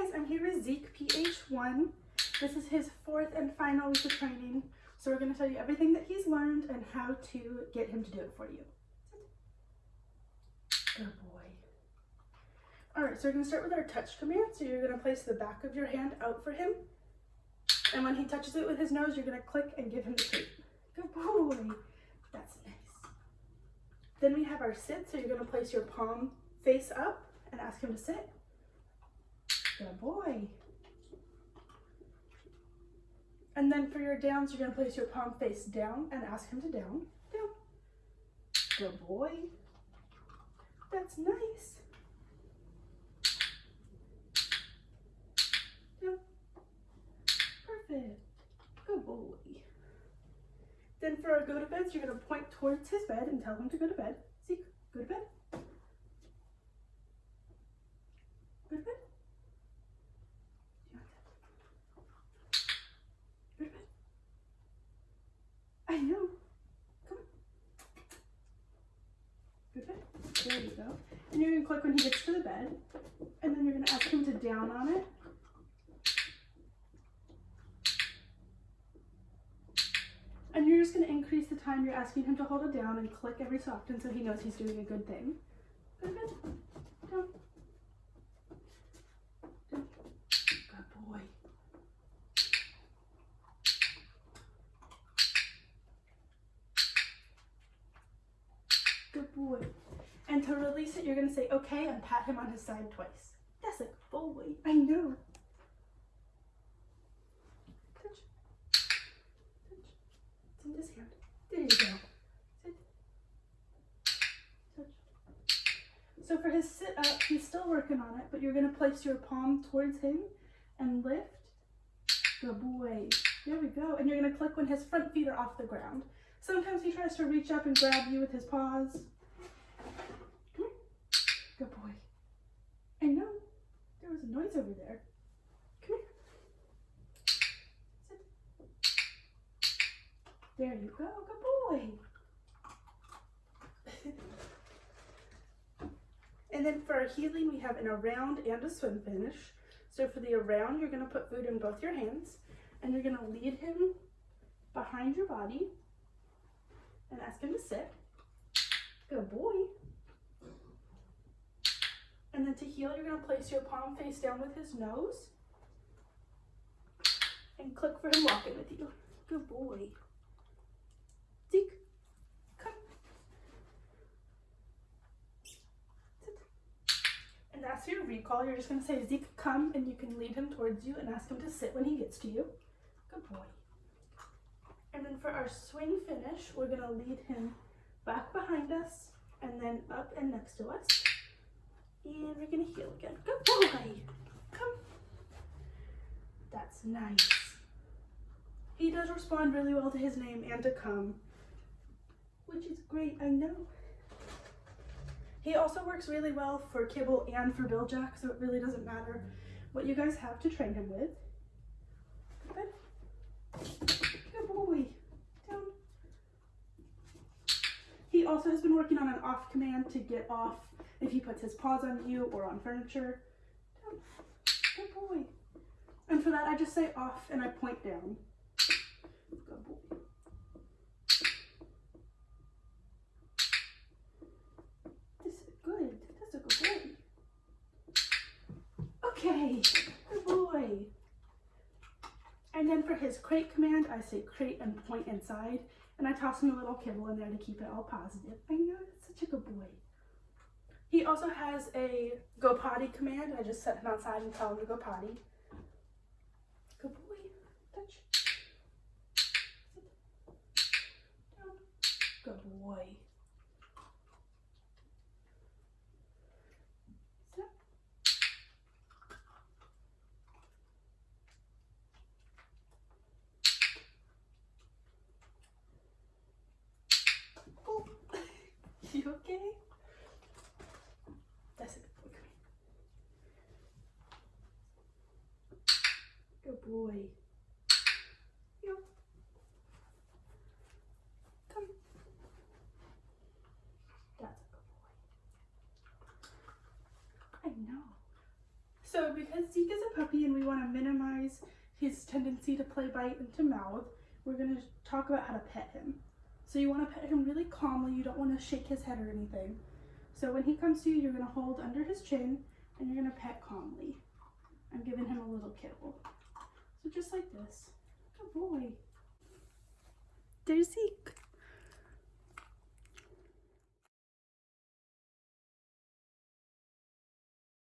guys, I'm here with Zeke PH1. This is his fourth and final week of training. So we're going to tell you everything that he's learned and how to get him to do it for you. Good boy. Alright, so we're going to start with our touch command. So you're going to place the back of your hand out for him. And when he touches it with his nose, you're going to click and give him the treat. Good boy. That's nice. Then we have our sit. So you're going to place your palm face up and ask him to sit. Good boy. And then for your downs, you're to place your palm face down and ask him to down. Down. Good boy. That's nice. Down. Perfect. Good boy. Then for our go to beds, you're to point towards his bed and tell him to go to bed. See, go to bed. Go to bed. I know. Come on. There you go. And you're going to click when he gets to the bed. And then you're going to ask him to down on it. And you're just going to increase the time you're asking him to hold it down and click every so often so he knows he's doing a good thing. Good. Down. Good boy. Good boy. And to release it, you're going to say, okay, and pat him on his side twice. That's a good boy. I know. Touch. Touch. It's in his hand. There you go. Sit. Touch. So for his sit up, he's still working on it, but you're going to place your palm towards him and lift. Good boy. There we go. And you're going to click when his front feet are off the ground. Sometimes he tries to reach up and grab you with his paws. Come here. Good boy. I know. Over there. Come here. Sit. There you go. Good boy. and then for our heeling, we have an around and a swing finish. So for the around, you're going to put food in both your hands and you're going to lead him behind your body and ask him to sit. Good boy. To heel, you're going to place your palm face down with his nose and click for him walking with you. Good boy. Zeke, come. Sit. And as your recall, you're just going to say, Zeke, come, and you can lead him towards you and ask him to sit when he gets to you. Good boy. And then for our swing finish, we're gonna lead him back behind us and then up and next to us. And we're gonna heel again. Good boy. Come. That's nice. He does respond really well to his name and to come, which is great, I know. He also works really well for kibble and for Bil-Jac, so it really doesn't matter what you guys have to train him with. Good boy. Down. He also has been working on an off command to get off if he puts his paws on you or on furniture. Down. Good boy. And for that, I just say off and I point down. Good boy. This is good. That's a good boy. Okay. Good boy. And then for his crate command, I say crate and point inside. And I toss him a little kibble in there to keep it all positive. I know, that's such a good boy. He also has a go potty command. I just set him outside and tell him to go potty. Good boy. Touch. Down. Good boy. You okay? That's a good boy. Come here. Good boy. Yo. Come. That's a boy. I know. So because Zeke is a puppy and we want to minimize his tendency to play bite and to mouth, we're going to talk about how to pet him. So you want to pet him really calmly. You don't want to shake his head or anything. So when he comes to you, you're going to hold under his chin and you're going to pet calmly. I'm giving him a little kibble. So just like this. Good boy. There's Zeke.